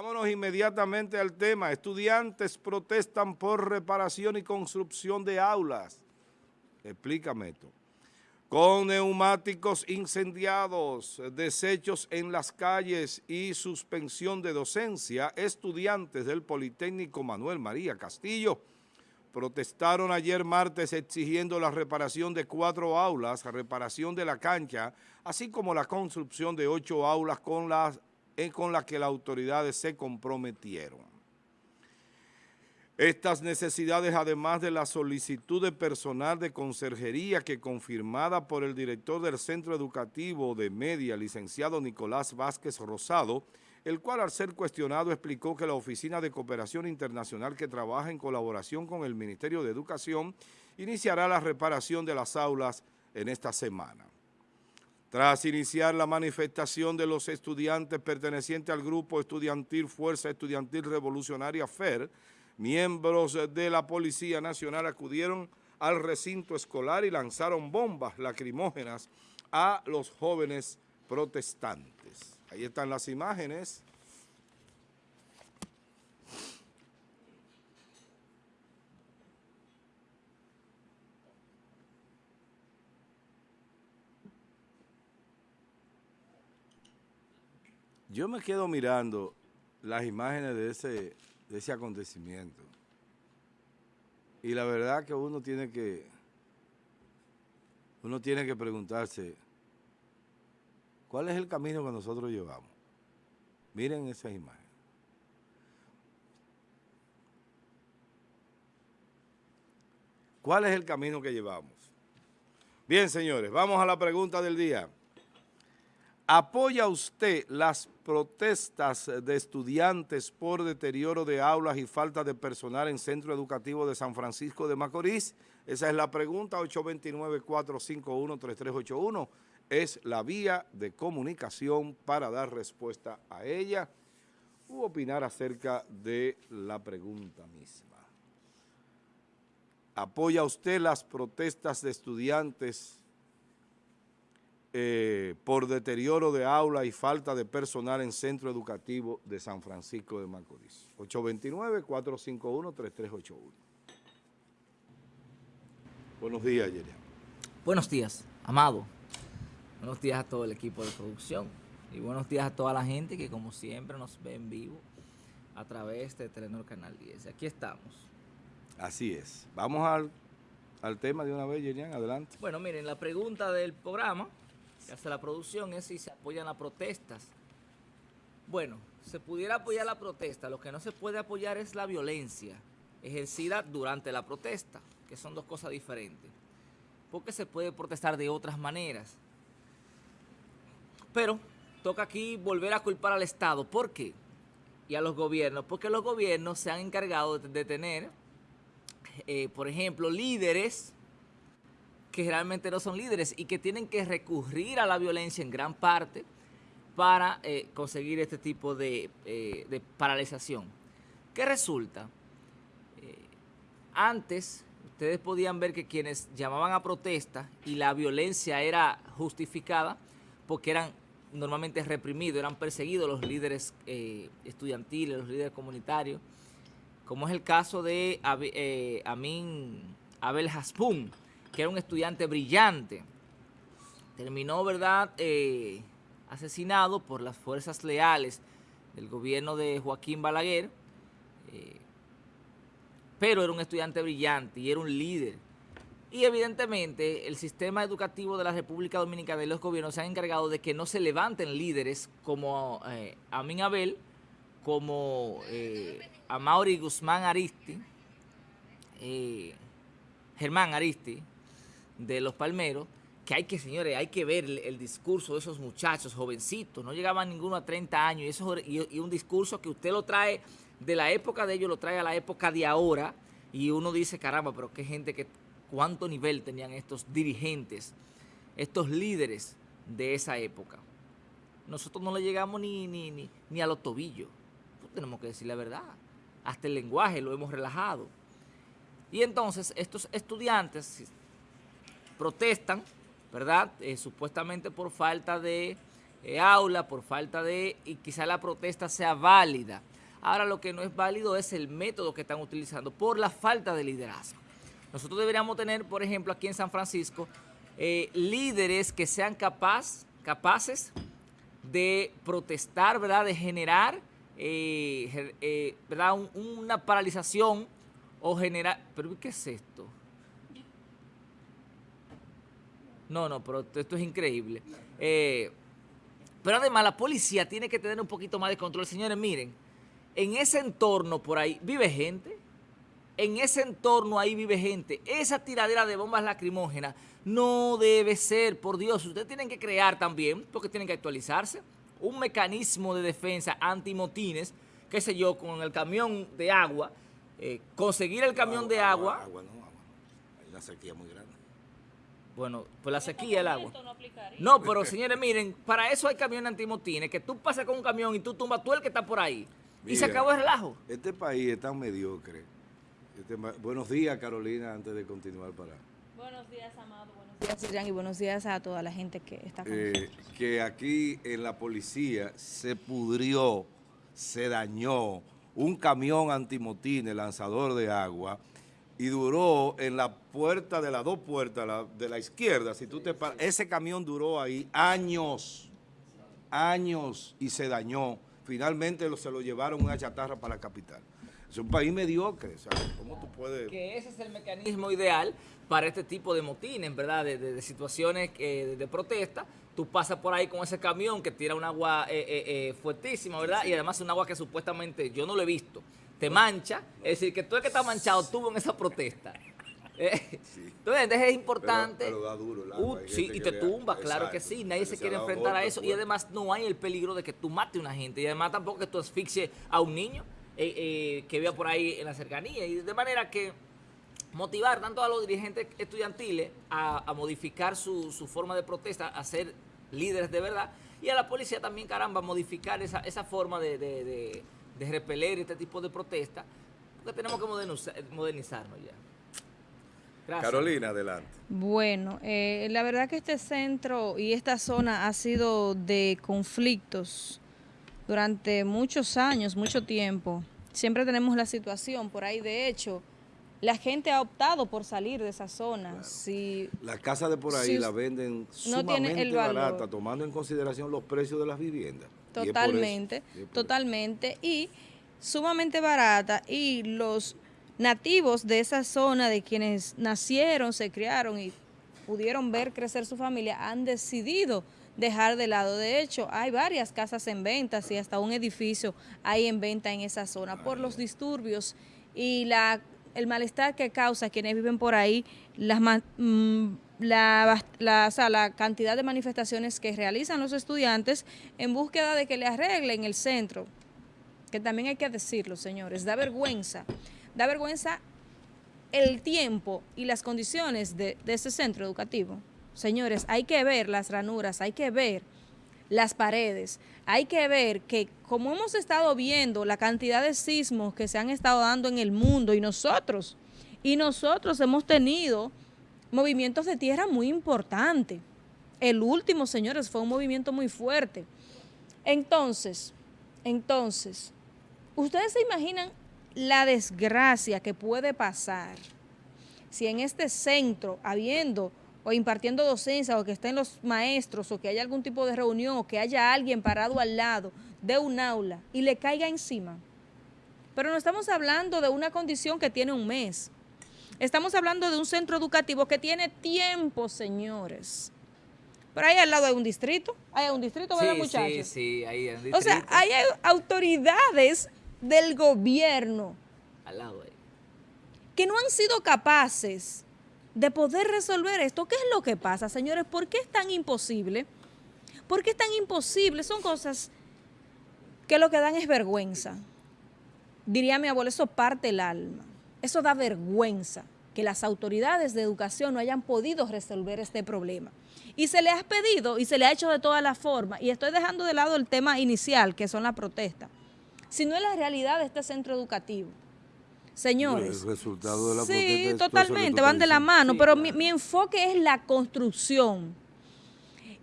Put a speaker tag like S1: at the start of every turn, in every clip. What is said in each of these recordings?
S1: Vámonos inmediatamente al tema. Estudiantes protestan por reparación y construcción de aulas. Explícame esto. Con neumáticos incendiados, desechos en las calles y suspensión de docencia, estudiantes del Politécnico Manuel María Castillo protestaron ayer martes exigiendo la reparación de cuatro aulas, reparación de la cancha, así como la construcción de ocho aulas con las con las que las autoridades se comprometieron. Estas necesidades, además de la solicitud de personal de conserjería que confirmada por el director del Centro Educativo de Media, licenciado Nicolás Vázquez Rosado, el cual al ser cuestionado explicó que la Oficina de Cooperación Internacional que trabaja en colaboración con el Ministerio de Educación iniciará la reparación de las aulas en esta semana. Tras iniciar la manifestación de los estudiantes pertenecientes al grupo estudiantil Fuerza Estudiantil Revolucionaria FER, miembros de la Policía Nacional acudieron al recinto escolar y lanzaron bombas lacrimógenas a los jóvenes protestantes. Ahí están las imágenes. Yo me quedo mirando las imágenes de ese, de ese acontecimiento. Y la verdad que uno tiene que, uno tiene que preguntarse, ¿cuál es el camino que nosotros llevamos? Miren esas imágenes. ¿Cuál es el camino que llevamos? Bien, señores, vamos a la pregunta del día. ¿Apoya usted las protestas de estudiantes por deterioro de aulas y falta de personal en Centro Educativo de San Francisco de Macorís? Esa es la pregunta, 829-451-3381. Es la vía de comunicación para dar respuesta a ella u opinar acerca de la pregunta misma. ¿Apoya usted las protestas de estudiantes eh, por deterioro de aula y falta de personal en Centro Educativo de San Francisco de Macorís. 829-451-3381. Buenos días, Yeria.
S2: Buenos días, Amado. Buenos días a todo el equipo de producción. Y buenos días a toda la gente que como siempre nos ve en vivo a través de Telenor Canal 10. Aquí estamos.
S1: Así es. Vamos al, al tema de una vez, Yerian, adelante.
S2: Bueno, miren, la pregunta del programa hace la producción es si se apoyan las protestas. Bueno, se pudiera apoyar la protesta, lo que no se puede apoyar es la violencia ejercida durante la protesta, que son dos cosas diferentes. Porque se puede protestar de otras maneras. Pero toca aquí volver a culpar al Estado. ¿Por qué? Y a los gobiernos. Porque los gobiernos se han encargado de, tener, eh, por ejemplo, líderes que realmente no son líderes y que tienen que recurrir a la violencia en gran parte para eh, conseguir este tipo de, eh, paralización. ¿Qué resulta? Eh, antes ustedes podían ver que quienes llamaban a protesta y la violencia era justificada porque eran normalmente reprimidos, eran perseguidos los líderes estudiantiles, los líderes comunitarios, como es el caso de Amin Abel Haspun, que era un estudiante brillante. Terminó, ¿verdad?, eh, asesinado por las fuerzas leales del gobierno de Joaquín Balaguer, eh, pero era un estudiante brillante y era un líder. Y evidentemente el sistema educativo de la República Dominicana y los gobiernos se han encargado de que no se levanten líderes como eh, Abel, como eh, Amaury Guzmán Aristi, Germán Aristi, de los palmeros, que hay que, señores, hay que ver el, discurso de esos muchachos jovencitos, no llegaban ninguno a 30 años, y, eso, y, un discurso que usted lo trae de la época de ellos, lo trae a la época de ahora, y uno dice, caramba, pero qué gente, que cuánto nivel tenían estos dirigentes, estos líderes de esa época. Nosotros no le llegamos ni, ni, ni, ni a los tobillos, pues tenemos que decir la verdad, hasta el lenguaje lo hemos relajado. Y entonces estos estudiantes protestan, ¿verdad? Eh, supuestamente por falta de eh, aula, por falta de, y quizá la protesta sea válida. Ahora lo que no es válido es el método que están utilizando por la falta de liderazgo. Nosotros deberíamos tener, por ejemplo, aquí en San Francisco, eh, líderes que sean capaz, capaces de protestar, ¿verdad? De generar, ¿verdad? una paralización o generar... ¿Pero qué es esto? No, no, pero esto es increíble. pero además la policía tiene que tener un poquito más de control. Señores, miren, en ese entorno por ahí vive gente, en ese entorno ahí vive gente. Esa tiradera de bombas lacrimógenas no debe ser, por Dios. Ustedes tienen que crear también, porque tienen que actualizarse, un mecanismo de defensa antimotines, qué sé yo, con el camión de agua, eh, conseguir el camión de agua. Agua, no, agua.
S1: Hay una sequía muy grande.
S2: Bueno, pues la sequía, el agua. No, pero señores, miren, para eso hay camiones antimotines, que tú pasas con un camión y tú tumbas tú el que está por ahí. y se acabó el relajo.
S1: Este país es tan mediocre este buenos días, Carolina, antes de continuar para...
S3: Buenos días, Amado. Buenos días, Jan, y buenos días a toda la gente que está con
S1: eh, Que aquí en la policía se pudrió, se dañó un camión antimotines, lanzador de agua, y duró en la puerta de las dos puertas de la izquierda, si tú te ese camión duró ahí años, años, y se dañó. Finalmente se lo llevaron una chatarra para la capital. Es un país mediocre, ¿Cómo tú puedes...?
S2: Que ese es el mecanismo ideal para este tipo de motines, ¿verdad? De, situaciones de, protesta. Tú pasas por ahí con ese camión que tira un agua eh, eh, eh, fuertísima, ¿verdad? Y además un agua que supuestamente yo no lo he visto. Te mancha, es decir, que tú el que está manchado tuvo en esa protesta. Entonces, es importante.
S1: Pero, da duro el agua.
S2: sí, y te tumba, claro que sí. Nadie se quiere enfrentar a eso. Y además no hay el peligro de que tú mate a una gente. Y además tampoco que tú asfixies a un niño. Eh, eh, que vea por ahí en la cercanía. Y de manera que motivar tanto a los dirigentes estudiantiles a, modificar su, forma de protesta, a ser líderes de verdad, y a la policía también, caramba, modificar esa, esa forma de, de, repeler este tipo de protesta, porque tenemos que modernizarnos ya.
S1: Gracias. Carolina, adelante.
S3: Bueno, eh, la verdad que este centro y esta zona ha sido de conflictos durante muchos años, mucho tiempo. Siempre tenemos la situación por ahí. De hecho, la gente ha optado por salir de esa zona. Si,
S1: la casa de por ahí la venden sumamente barata, tomando en consideración los precios de las viviendas.
S3: Totalmente, totalmente. Y sumamente barata. Y los nativos de esa zona, de quienes nacieron, se criaron y pudieron ver crecer su familia, han decidido dejar de lado. De hecho, hay varias casas en venta y hasta un edificio hay en venta en esa zona por los disturbios y la, el malestar que causa quienes viven por ahí, las, mm, la, la, cantidad de manifestaciones que realizan los estudiantes en búsqueda de que le arreglen el centro, que también hay que decirlo, señores, da vergüenza, da vergüenza el tiempo y las condiciones de, de ese centro educativo. Señores, hay que ver las ranuras, hay que ver las paredes, hay que ver que como hemos estado viendo la cantidad de sismos que se han estado dando en el mundo y nosotros, y nosotros hemos tenido movimientos de tierra muy importantes. El último, señores, fue un movimiento muy fuerte. Entonces, entonces, ustedes se imaginan la desgracia que puede pasar si en este centro, habiendo o impartiendo docencia o que estén los maestros o que haya algún tipo de reunión o que haya alguien parado al lado de un aula y le caiga encima. Pero no estamos hablando de una condición que tiene un mes. Estamos hablando de un centro educativo que tiene tiempo, señores. Pero ahí al lado hay un distrito, hay un distrito, ¿verdad, sí, muchachos?
S2: Sí, sí, ahí hay un distrito.
S3: O sea, hay autoridades del gobierno.
S2: Al lado ahí.
S3: Que no han sido capaces de poder resolver esto. ¿Qué es lo que pasa, señores? ¿Por qué es tan imposible? ¿Por qué es tan imposible? Son cosas que lo que dan es vergüenza. Diría mi abuelo, eso parte el alma. Eso da vergüenza que las autoridades de educación no hayan podido resolver este problema. Y se le ha pedido y se le ha hecho de todas las formas, y estoy dejando de lado el tema inicial, que son las protestas, sino es la realidad de este centro educativo. Señores.
S1: El resultado de la
S3: sí, totalmente, van de la mano, pero mi, mi enfoque es la construcción.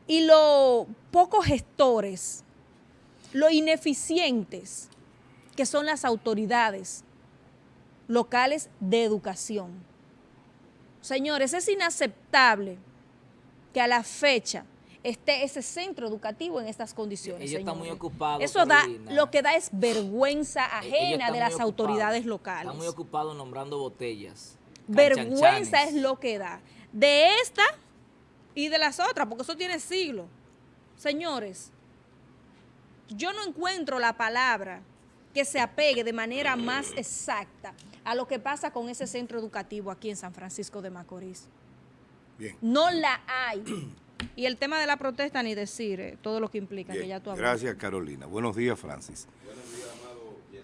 S3: y lo pocos gestores, lo ineficientes que son las autoridades locales de educación. Señores, es inaceptable que a la fecha esté ese centro educativo en estas condiciones.
S2: Ellos están muy ocupados,
S3: Eso da, lo que da es vergüenza ajena de las autoridades locales.
S2: Están muy ocupados nombrando botellas.
S3: Vergüenza es lo que da. De esta y de las otras, porque eso tiene siglos. Señores, yo no encuentro la palabra que se apegue de manera más exacta a lo que pasa con ese centro educativo aquí en San Francisco de Macorís.
S1: Bien.
S3: No la hay. Y el tema de la protesta, ni decir eh, todo lo que implica, que ya tú.
S1: Gracias, Carolina. Buenos días, Francis.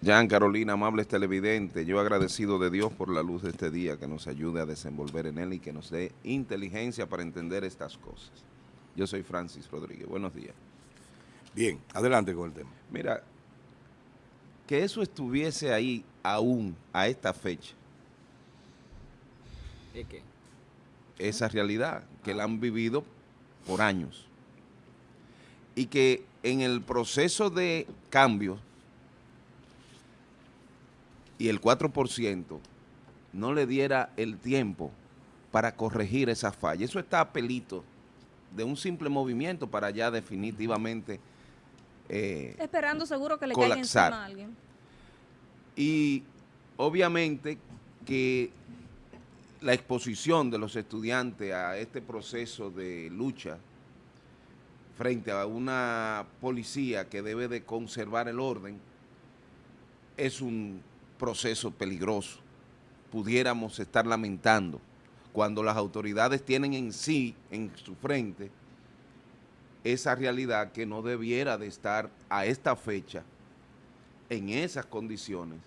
S4: Jan, Carolina, amables televidentes, yo agradecido de Dios por la luz de este día que nos ayude a desenvolver en él y que nos dé inteligencia para entender estas cosas. Yo soy Francis Rodríguez, buenos días.
S1: Bien, adelante con el tema.
S4: Mira, que eso estuviese ahí aún a esta fecha,
S2: ¿Y qué?
S4: esa realidad que la han vivido por años y que en el proceso de cambio y el 4% no le diera el tiempo para corregir esa falla. Eso está a pelito de un simple movimiento para ya definitivamente eh,
S3: Esperando seguro que le caiga
S4: colapsar.
S3: encima a alguien.
S4: Y obviamente que la exposición de los estudiantes a este proceso de lucha frente a una policía que debe de conservar el orden es un proceso peligroso. Pudiéramos estar lamentando cuando las autoridades tienen en sí, en su frente, esa realidad que no debiera de estar a esta fecha en esas condiciones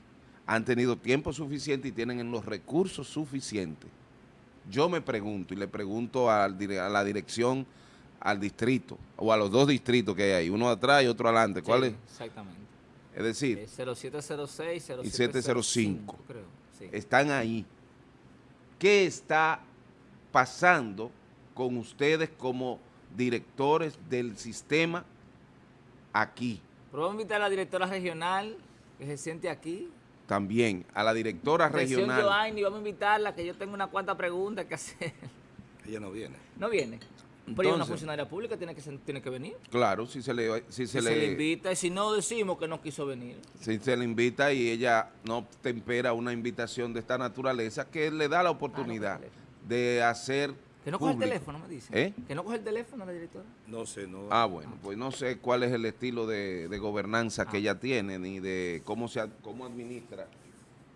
S4: han tenido tiempo suficiente y tienen los recursos suficientes. Yo me pregunto y le pregunto a la dirección, al distrito, o a los dos distritos que hay ahí, uno atrás y otro adelante. ¿Cuál
S2: Sí,
S4: es?
S2: Exactamente.
S4: Es decir,
S2: Eh, 0706, 0705.
S4: Y 705.
S2: creo. Sí.
S4: están ahí. ¿Qué está pasando con ustedes como directores del sistema aquí?
S2: Pero vamos a invitar a la directora regional que se siente aquí.
S4: También a la directora regional.
S2: Joanny, vamos a invitarla, que yo tengo una cuanta preguntas que hacer.
S1: Ella no viene.
S2: No viene. Pero ella es una funcionaria pública, tiene que, se- tiene que venir.
S4: Claro, si se le, si
S2: Si
S4: se
S2: se,
S4: le,
S2: le invita, y si no decimos que no quiso venir.
S4: si se le invita y ella no tempera una invitación de esta naturaleza que le da la oportunidad
S2: teléfono.
S4: de hacer
S2: Que no coge el teléfono, me dice.
S4: ¿Eh?
S2: Que no coge el teléfono la directora.
S1: No sé, no.
S4: Ah, bueno, pues no sé cuál es el estilo de, de gobernanza que
S2: Ah.
S4: ella tiene ni de cómo se cómo administra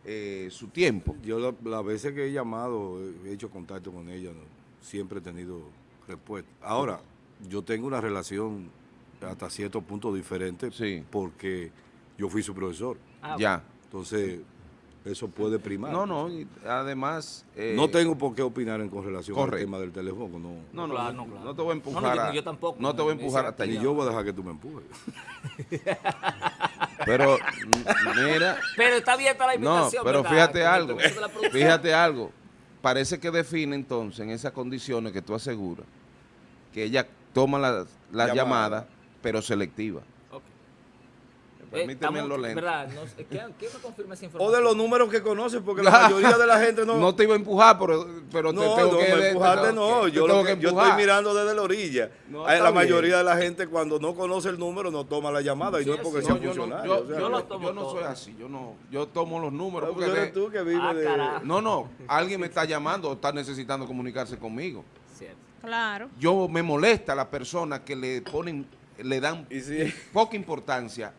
S4: eh, su tiempo.
S1: Yo la- las veces que he llamado, he hecho contacto con ella, no, siempre he tenido respuesta. Ahora, yo tengo una relación hasta cierto punto diferente
S4: Sí.
S1: porque yo fui su profesor.
S2: Ah,
S4: ya.
S1: Entonces, eso puede primar.
S4: No, no, y además... eh,
S1: No tengo por qué opinar en con relación al
S4: correcto.
S1: tema del teléfono. No,
S4: No, no,
S2: Claro,
S4: no,
S2: no, claro.
S4: no te voy a
S2: No, no,
S4: empujar
S2: yo-
S4: a-
S2: yo tampoco,
S4: No te voy a empujar hasta allá.
S1: yo voy a dejar que tú me empujes.
S4: Pero, mira...
S2: Pero está abierta la
S4: No,
S2: invitación.
S4: pero
S2: ¿verdad?
S4: fíjate algo,
S2: la
S4: fíjate algo. Parece que define entonces en esas condiciones que tú aseguras que ella toma las
S1: Llamada.
S4: llamadas, pero selectiva.
S2: Ok.
S4: Permíteme
S2: Eh,
S4: lo lento.
S2: ¿verdad? No ¿quién, quién me confirma esa
S1: O
S2: información?
S1: de los números que conoces, porque la mayoría de la gente no...
S4: No te iba a empujar, pero, pero
S1: No,
S4: te tengo
S1: no,
S4: que...
S1: empujarte no.
S4: que-
S1: Yo,
S4: te
S1: lo
S4: tengo
S1: que-
S4: que
S1: yo estoy mirando desde la orilla.
S4: No, está
S1: la
S4: bien.
S1: mayoría de la gente cuando no conoce el número no toma la llamada y no es porque
S2: sí.
S1: sea
S4: No, yo no,
S1: funcionario.
S4: yo,
S1: o sea,
S4: yo
S2: lo
S4: no-
S2: tomo
S4: yo no
S2: todo.
S4: soy así, yo no, yo tomo los números.
S1: pues
S4: porque
S1: eres tú que vives
S2: Ah,
S1: de...
S4: no, no, alguien me está llamando o está necesitando comunicarse conmigo.
S2: Cierto.
S3: Claro.
S4: Yo me molesta a las personas que le ponen, le dan
S1: Y si,
S4: poca importancia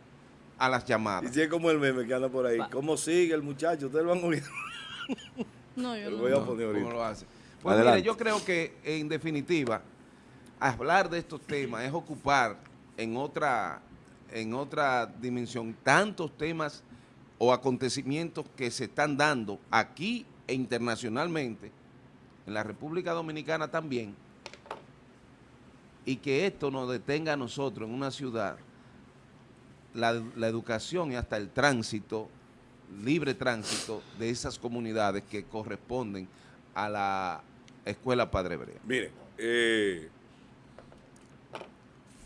S4: a las
S1: y
S4: llamadas.
S1: si es como el meme que anda por ahí.
S2: Va.
S1: ¿Cómo sigue el muchacho? Ustedes lo han oído.
S3: No, yo
S1: Lo
S3: no.
S1: voy a poner
S4: ¿cómo lo hace? Pues
S1: Adelante.
S4: mire, yo creo que en definitiva, hablar de estos temas es ocupar en otra, en otra dimensión tantos temas o acontecimientos que se están dando aquí e internacionalmente, en la República Dominicana también, y que esto nos detenga a nosotros en una ciudad, la, educación y hasta el tránsito, libre tránsito de esas comunidades que corresponden a la Escuela Padre Brea.
S1: Mire, eh,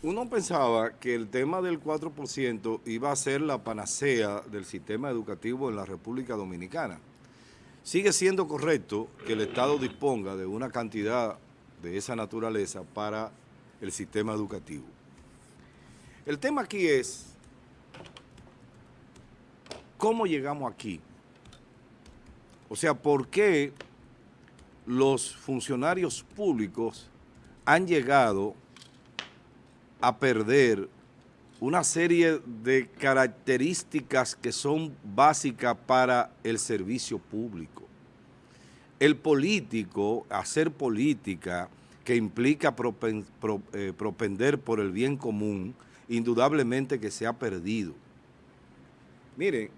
S1: uno pensaba que el tema del 4% iba a ser la panacea del sistema educativo en la República Dominicana. Sigue siendo correcto que el Estado disponga de una cantidad de esa naturaleza para el sistema educativo. El tema aquí es cómo llegamos aquí. O sea, ¿por qué los funcionarios públicos han llegado a perder una serie de características que son básicas para el servicio público. El político, hacer política que implica eh, propender por el bien común, indudablemente que se ha perdido. Miren,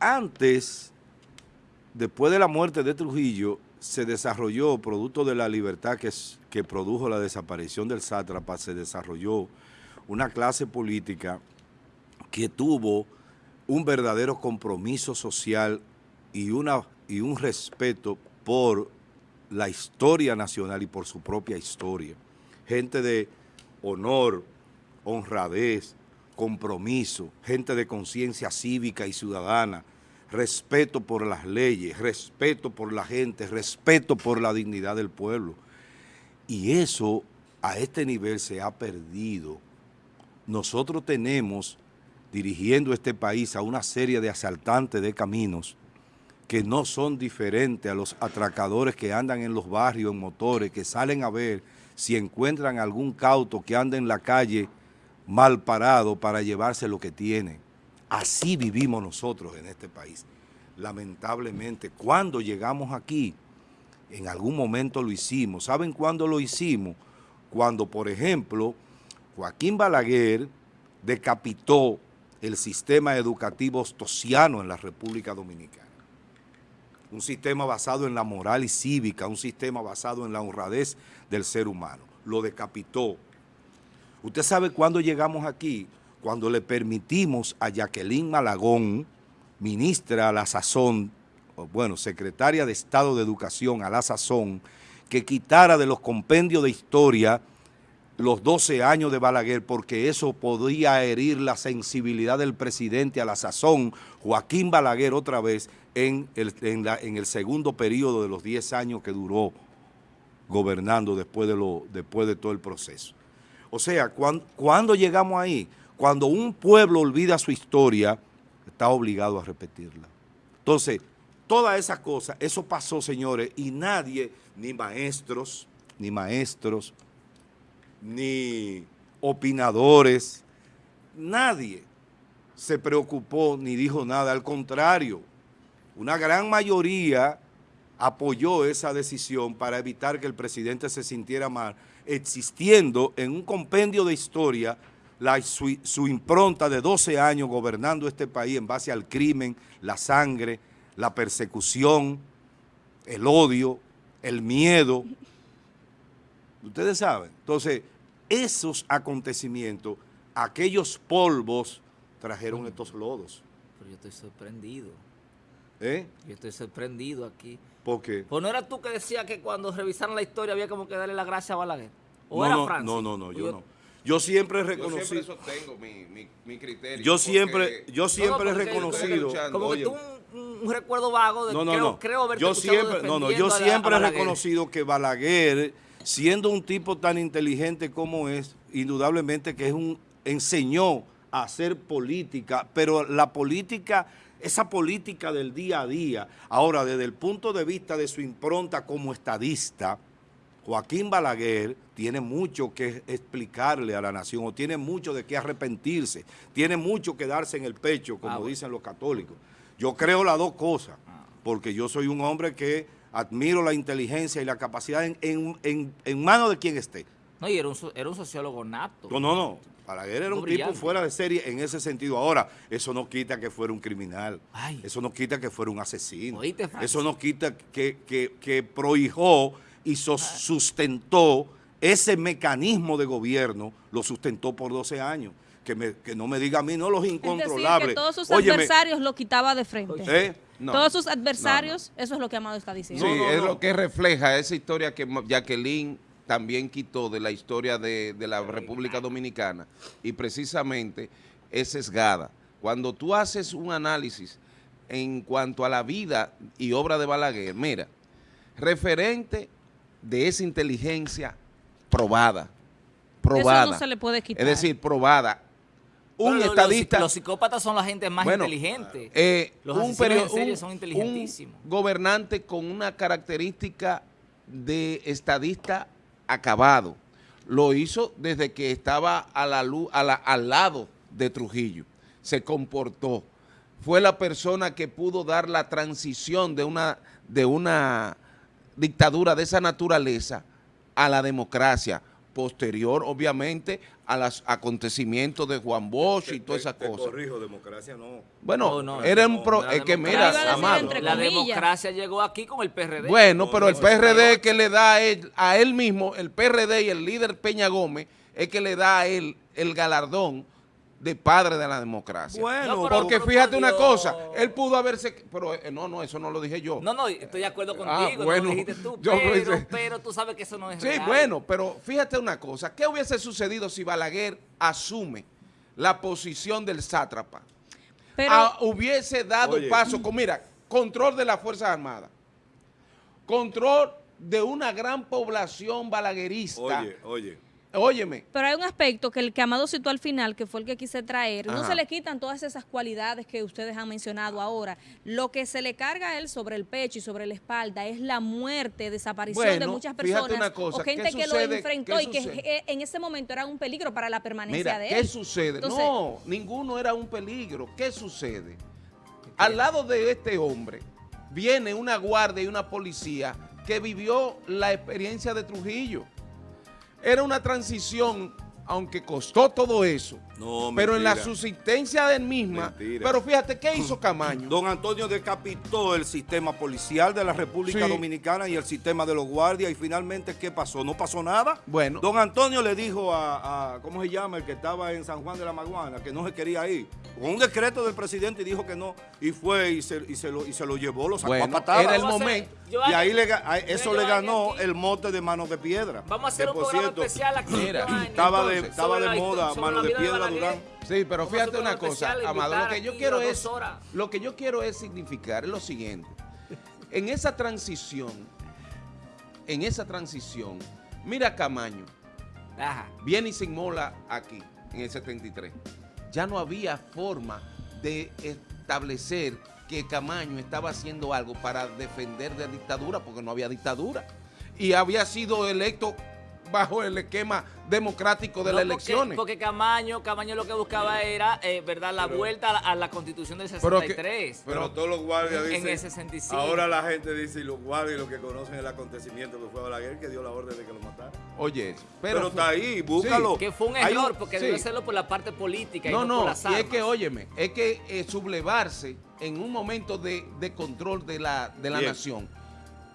S1: antes, después de la muerte de Trujillo, se desarrolló, producto de la libertad que, produjo la desaparición del sátrapa, se desarrolló una clase política que tuvo un verdadero compromiso social y, una, y un respeto por la historia nacional y por su propia historia. Gente de honor, honradez, compromiso, gente de conciencia cívica y ciudadana, respeto por las leyes, respeto por la gente, respeto por la dignidad del pueblo. Y eso a este nivel se ha perdido. Nosotros tenemos, dirigiendo este país a una serie de asaltantes de caminos que no son diferentes a los atracadores que andan en los barrios en motores, que salen a ver si encuentran algún cauto que anda en la calle mal parado para llevarse lo que tiene. Así vivimos nosotros en este país. Lamentablemente, cuando llegamos aquí, en algún momento lo hicimos. ¿Saben cuándo lo hicimos? Cuando, por ejemplo, Joaquín Balaguer decapitó el sistema educativo ostosiano en la República Dominicana. Un sistema basado en la moral y cívica, un sistema basado en la honradez del ser humano. Lo decapitó. ¿Usted sabe cuándo llegamos aquí? cuando le permitimos a Jacqueline Malagón, ministra a la sazón, bueno, secretaria de Estado de Educación a la sazón, que quitara de los compendios de historia los 12 años de Balaguer, porque eso podía herir la sensibilidad del presidente a la sazón, Joaquín Balaguer otra vez, en el, segundo periodo de los 10 años que duró gobernando después de todo el proceso. O sea, cuando llegamos ahí? Cuando un pueblo olvida su historia, está obligado a repetirla. Entonces, todas esas cosas, eso pasó, señores, y nadie, ni maestros, ni maestros, ni opinadores, nadie se preocupó ni dijo nada. Al contrario, una gran mayoría apoyó esa decisión para evitar que el presidente se sintiera mal, existiendo en un compendio de historia su, impronta de 12 años gobernando este país en base al crimen, la sangre, la persecución, el odio, el miedo. Ustedes saben. Entonces, esos acontecimientos, aquellos polvos, trajeron estos lodos.
S2: Pero yo estoy sorprendido.
S1: ¿Eh?
S2: Yo estoy sorprendido aquí.
S1: ¿Por qué?
S2: Pues no era tú que decías que cuando revisaron la historia había como que darle la gracia a Balaguer. ¿O
S1: no,
S2: era
S1: no,
S2: Francis?
S1: No, no, no, yo no. Yo siempre he reconocido.
S4: Yo siempre sostengo mi, mi, criterio.
S1: Yo siempre, yo siempre he reconocido.
S2: Como que tú un, recuerdo vago de
S1: no, no,
S2: creo,
S1: no.
S2: creo
S1: yo siempre, no, no, yo siempre he reconocido que Balaguer, siendo un tipo tan inteligente como es, indudablemente que es un enseñó a hacer política, pero la política, esa política del día a día, ahora desde el punto de vista de su impronta como estadista, Joaquín Balaguer tiene mucho que explicarle a la nación o tiene mucho de qué arrepentirse, tiene mucho que darse en el pecho, como ah, dicen los católicos. Yo creo las dos cosas, ah. porque yo soy un hombre que admiro la inteligencia y la capacidad en, manos de quien esté.
S2: No, y era un, sociólogo nato.
S1: No, no, no. Balaguer era un tipo fuera de serie en ese sentido. Ahora, eso no quita que fuera un criminal. Eso no quita que fuera un asesino. eso no quita que, que, que prohijó y sustentó ese mecanismo de gobierno, lo sustentó por 12 años. Que, que no me diga a mí, no los incontrolables.
S3: que todos sus adversarios lo quitaba de frente.
S1: ¿Eh?
S3: todos sus adversarios, eso es lo que Amado está diciendo.
S4: Sí, es lo que refleja esa historia que Jacqueline también quitó de la historia de, de la República Dominicana y precisamente es sesgada. Cuando tú haces un análisis en cuanto a la vida y obra de Balaguer, mira, referente de esa inteligencia probada, probada.
S3: Eso no se le puede quitar.
S4: Es decir, probada. Un
S2: Bueno,
S4: estadista...
S2: Los, psicópatas son la gente más
S4: Bueno,
S2: inteligente.
S4: eh,
S2: los
S4: un,
S2: en serie
S4: un-
S2: son
S4: un
S2: inteligentísimos.
S4: gobernante con una característica de estadista acabado. Lo hizo desde que estaba a la luz, a la- al lado de Trujillo. Se comportó. Fue la persona que pudo dar la transición de una, de una dictadura de esa naturaleza a la democracia. Posterior, obviamente, a los acontecimientos de Juan Bosch y todas esas cosas.
S1: corrijo, democracia no.
S4: Bueno,
S2: No, no,
S4: era
S1: no,
S4: un pro-
S2: la
S4: es que
S2: democracia-
S4: mira, Amado.
S2: La democracia llegó aquí con el PRD.
S4: Bueno,
S1: No,
S4: pero el PRD que le da a él, a él mismo, el PRD y el líder Peña Gómez, es que le da a él el galardón de padre de la democracia.
S1: Bueno,
S2: No, pero-
S4: Porque
S2: por
S4: fíjate una
S2: Dios.
S4: cosa, él pudo haberse, pero eh, no, no, eso no lo dije yo.
S2: No, no, estoy de acuerdo
S4: Ah,
S2: contigo,
S4: bueno,
S2: no lo dijiste tú,
S4: yo lo
S2: pero,
S4: hice.
S2: pero tú sabes que eso no es
S4: Sí,
S2: real.
S4: bueno, pero fíjate una cosa, ¿qué hubiese sucedido si Balaguer asume la posición del sátrapa?
S3: Pero
S4: Ah, hubiese dado
S1: Oye.
S4: paso con, mira, control de las Fuerzas Armadas, control de una gran población balaguerista.
S1: Oye, oye.
S4: Óyeme,
S3: Pero hay un aspecto que el que Amado citó al final, que fue el que quise traer, no se le quitan todas esas cualidades que ustedes han mencionado ahora. Lo que se le carga a él sobre el pecho y sobre la espalda es la muerte, desaparición de muchas personas
S4: una cosa,
S3: o gente
S4: ¿qué
S3: que
S4: sucede?
S3: lo enfrentó
S4: ¿Qué
S3: y que
S4: sucede?
S3: eh, en ese momento era un peligro para la permanencia
S4: mira,
S3: de
S4: ¿qué
S3: él.
S4: sucede?
S3: Entonces-
S4: no, ninguno era un peligro. ¿Qué sucede? Al lado de este hombre viene una guardia y una policía que vivió la experiencia de Trujillo. Era una transición, aunque costó todo eso,
S1: No,
S4: pero en la subsistencia del misma.
S1: Mentira.
S4: Pero fíjate, ¿qué hizo Camaño?
S1: Don Antonio decapitó el sistema policial de la República
S4: Sí.
S1: Dominicana y el sistema de los guardias y finalmente, ¿qué pasó? ¿No pasó nada?
S4: Bueno.
S1: Don Antonio le dijo a, a- ¿cómo se llama? El que estaba en San Juan de la Maguana, que no se quería ir. Con un decreto del presidente y dijo que no. Y fue y se, y se, lo, y se lo llevó, lo sacó
S4: Bueno,
S1: a patadas.
S4: era el momento.
S2: yo
S1: Y ahí le, a- eso le ganó el mote de manos de piedra.
S2: Vamos a hacer
S1: Que,
S2: un
S1: por
S2: programa
S1: cierto,
S2: especial aquí.
S4: Mira,
S1: Estaba de, estaba de moda, manos de piedra. Durán.
S4: Sí, pero fíjate una
S2: un
S4: cosa, Amado, lo que yo quiero es, lo que yo quiero es significar lo siguiente. En esa transición, en esa transición, mira Camaño,
S2: Ajá.
S4: viene y se inmola aquí, en el 73. Ya no había forma de establecer que Camaño estaba haciendo algo para defender de dictadura, porque no había dictadura. Y había sido electo bajo el esquema democrático de
S2: No,
S4: las
S2: porque-
S4: elecciones.
S2: Porque Camaño, Camaño lo que buscaba era, eh, ¿verdad? La vuelta a la, a la constitución del
S4: Pero que-
S2: 63.
S1: Pero todos los guardias
S2: En- en
S1: dicen.
S2: el 65.
S1: Ahora la gente dice, y los guardias y los que conocen el acontecimiento que fue Balaguer, que dio la orden de que lo mataran.
S4: Oye,
S1: Pero,
S4: pero,
S1: está ahí, búscalo.
S2: que fue un error, porque
S4: sí.
S2: debe hacerlo por la parte política
S4: No,
S2: y no,
S4: no,
S2: por las
S4: y es que, óyeme, es que eh, sublevarse en un momento de, de control de la, de la
S1: Bien.
S4: nación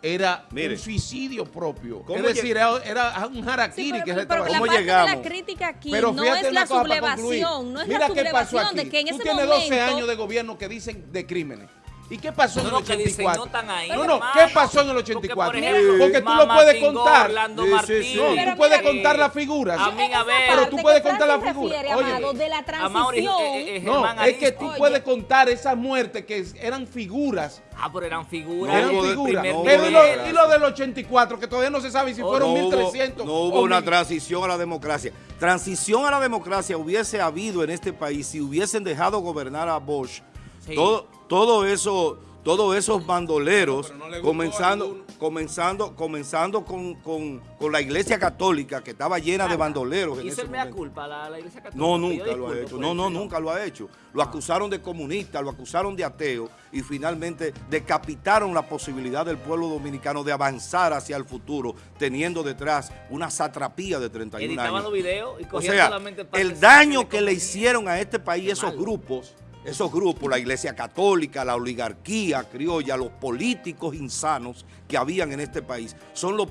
S4: era
S1: Mire.
S4: un suicidio propio.
S1: ¿Cómo
S4: Es decir, era, era un
S3: Sí,
S4: harakiri
S3: pero,
S4: que se
S3: pero
S4: estaba
S3: la
S1: ¿Cómo
S3: parte de la crítica aquí
S4: Pero
S3: no es la sublevación, no es
S4: Mira
S3: la
S4: qué pasó
S3: sublevación
S4: aquí.
S3: de que en
S4: Tú
S3: ese
S4: tienes
S3: momento
S4: 12 años de gobierno que dicen de crímenes. ¿Y qué pasó en
S2: No,
S4: el
S2: no, que dicen,
S4: 84?
S2: no ahí,
S4: no, no. ¿qué pasó en el
S2: Porque,
S4: 84?
S2: por ejemplo,
S4: Porque tú lo puedes contar.
S2: Orlando
S1: Sí, sí,
S2: Martínez.
S1: sí.
S4: No,
S3: Pero
S4: tú puedes
S3: mira,
S4: contar
S2: eh,
S4: las figuras.
S2: a mí, a ver.
S4: Pero tú puedes contar la figura.
S3: Refiere,
S4: Óyeme.
S3: Amado, de la transición.
S2: eh, eh,
S4: No,
S2: Germán
S4: es que tú
S3: Oye.
S4: puedes contar esas muertes que eran figuras.
S2: Ah, pero eran figuras.
S1: No
S4: eran figuras.
S1: no
S4: Pero y lo,
S1: democracia.
S4: y lo del 84, que todavía no se sabe si
S2: Oh,
S4: fueron
S1: no hubo,
S4: 1300.
S1: no hubo una transición a la democracia. Transición a la democracia hubiese habido en este país si hubiesen dejado gobernar a Bosch.
S2: Sí.
S1: Todo, todo eso, todos esos bandoleros,
S4: no
S1: comenzando, comenzando, comenzando con, con- con la iglesia católica que estaba llena de bandoleros. en ese
S2: el mea
S1: momento.
S2: culpa la, la iglesia católica.
S1: No, nunca lo ha hecho.
S2: por
S1: No, no, nunca lo ha hecho. Lo acusaron de comunista, lo acusaron de ateo y finalmente decapitaron la posibilidad del pueblo dominicano de avanzar hacia el futuro, teniendo detrás una satrapía de 31
S2: Editaban
S1: años.
S2: los videos y
S1: O sea,
S2: solamente
S1: el daño
S2: que
S1: que
S2: le
S1: hicieron a este país
S2: Qué
S1: esos
S2: mal.
S1: grupos, esos grupos, la iglesia católica, la oligarquía criolla, los políticos insanos que habían en este país, son los,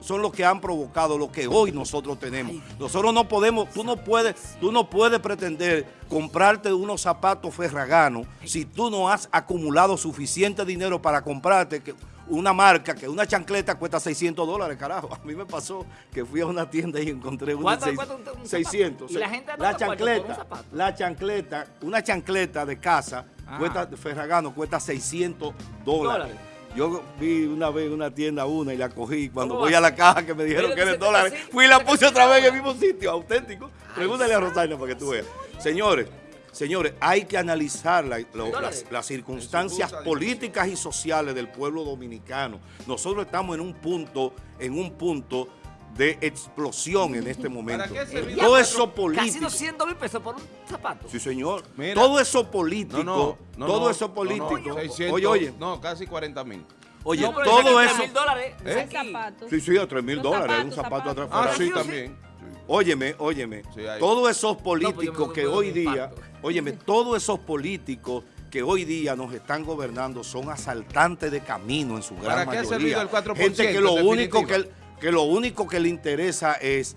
S1: son los que han provocado lo que hoy nosotros tenemos. Nosotros no podemos, tú no puedes, tú no puedes pretender comprarte unos zapatos ferraganos si tú no has acumulado suficiente dinero para comprarte que- una marca que una chancleta cuesta 600 dólares, carajo. A mí me pasó que fui a una tienda y encontré una
S2: ¿Cuánto
S1: seis-
S2: cuesta un- un zapato?
S1: 600.
S2: Y la gente
S1: la
S2: de un
S1: chancleta,
S2: zapato.
S1: la chancleta, una chancleta de casa,
S2: Ajá.
S1: cuesta, Ferragamo cuesta 600 dólares.
S2: Dólares.
S1: Yo vi una vez una tienda una y la cogí. Cuando
S2: ¿Cómo
S1: voy a la caja que me dijeron que era en
S2: dice,
S1: dólares, fui y la puse otra vez en el mismo sitio, auténtico. Pregúntale a Rosario para que tú veas. Señores, señores, hay que analizar la- lo-
S2: Dólares.
S1: las, las circunstancias políticas y sociales del pueblo dominicano. Nosotros estamos en un punto, en un punto de explosión en este momento. Todo eso
S2: Casi
S1: político.
S2: 200 mil pesos por un zapato.
S1: Sí, señor.
S4: Mira.
S1: todo eso político,
S4: No, no, no,
S1: todo
S4: no,
S1: eso
S4: no, no,
S1: político.
S4: 600,
S1: oye, oye,
S4: No, casi 40 mil.
S1: oye,
S2: No, pero
S1: todo eso.
S2: 3.000 dólares.
S4: ¿Eh?
S3: zapatos.
S1: Sí, sí, a 3 mil dólares, un zapato atrás.
S4: Ah,
S1: fuera.
S4: sí,
S2: sí.
S4: también. Sí.
S1: Óyeme, óyeme,
S4: Sí,
S1: todos esos
S2: No,
S1: políticos
S2: pues me-
S1: que hoy día,
S2: impacto.
S1: Óyeme, todos esos políticos que hoy día nos están gobernando son asaltantes de camino en su gran
S4: ¿Para qué ha
S1: mayoría.
S4: servido el 4%,
S1: Gente que lo único que, lo único que le interesa es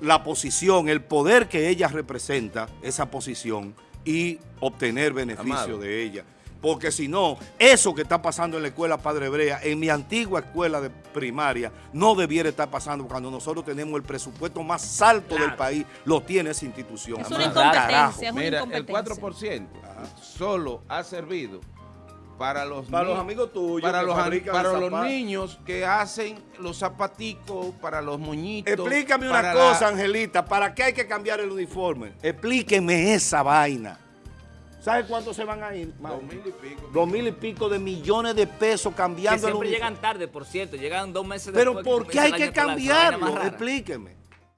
S1: la posición, el poder que ella representa, esa posición, y obtener beneficio
S4: Amado.
S1: de ella. Porque si no, eso que está pasando en la escuela Padre Hebrea, en mi antigua escuela de primaria, no debiera estar pasando cuando nosotros tenemos el presupuesto más alto del país, lo tiene esa institución.
S3: Es una incompetencia, es una
S4: Mira, el
S3: incompetencia.
S4: 4% solo ha servido para los
S1: Para los
S4: ni-
S1: amigos tuyos
S4: para los, para los niños que hacen los zapaticos, para los moñitos.
S1: Explícame una cosa,
S4: la-
S1: Angelita, ¿para qué hay que cambiar el uniforme? Explíqueme esa vaina. ¿Sabe cuánto se van a ir?
S4: Dos mil y pico.
S1: Dos mil y pico de millones de pesos
S2: Que
S1: cambiando el
S2: siempre
S1: uniforme.
S2: llegan tarde, por cierto. Llegan dos meses
S1: Pero
S2: después.
S1: ¿por qué hay
S2: el
S1: que cambiarlo? Explíqueme.